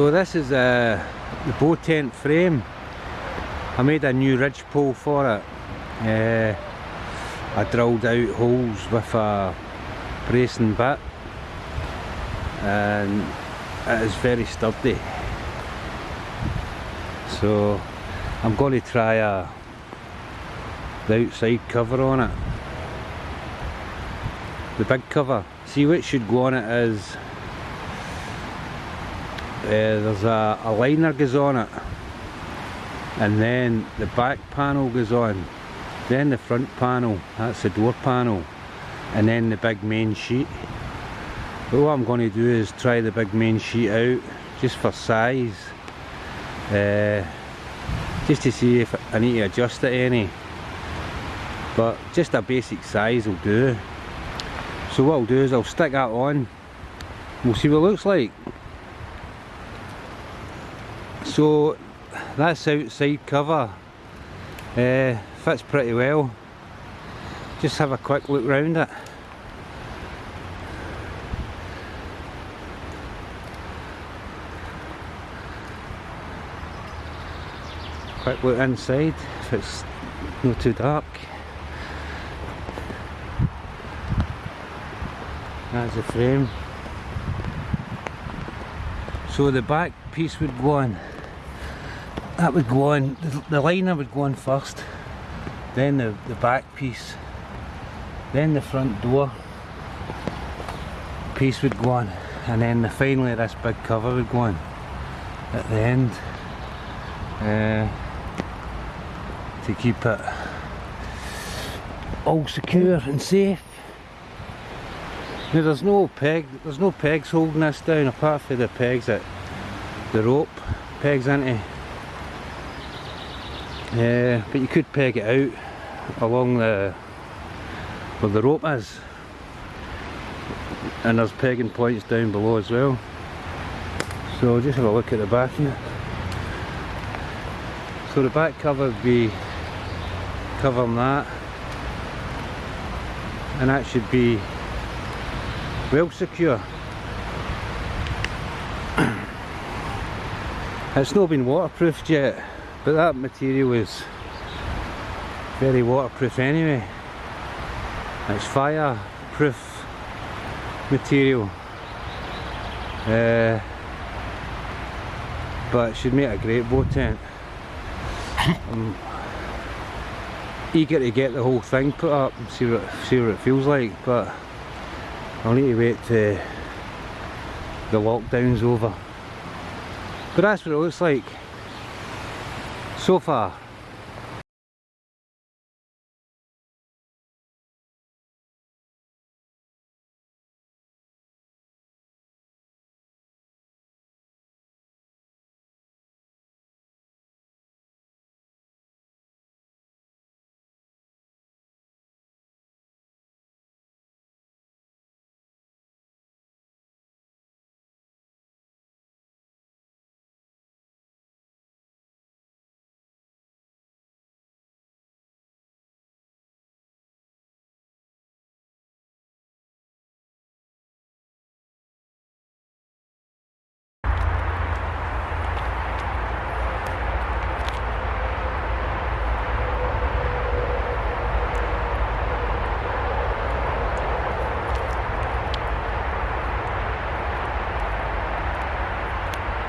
So this is uh, the bow tent frame. I made a new ridge pole for it. Uh, I drilled out holes with a bracing bit and it is very sturdy. So I'm going to try a, the outside cover on it. The big cover. See what should go on it is there's a, a liner goes on it and then the back panel goes on then the front panel that's the door panel and then the big main sheet. But what I'm going to do is try the big main sheet out just for size uh, just to see if I need to adjust it any. But just a basic size will do. So what I'll do is I'll stick that on. We'll see what it looks like so that's outside cover. Uh, fits pretty well. Just have a quick look round it. Quick look inside if it's not too dark. That's the frame. So the back piece would go on that would go on, the, liner would go on first then the, the back piece then the front door piece would go on and then the, finally this big cover would go on at the end uh, to keep it all secure and safe now there's no peg, there's no pegs holding this down apart from the pegs that the rope pegs into. Yeah, but you could peg it out along the where the rope is. And there's pegging points down below as well. So just have a look at the back here. So the back cover would be covering that. And that should be well secure. it's not been waterproofed yet, but that material is very waterproof anyway. It's fireproof material. Uh, but it should make a great boat tent. I'm eager to get the whole thing put up and see what, see what it feels like, but I'll need to wait till the lockdown's over. But that's what it looks like so far.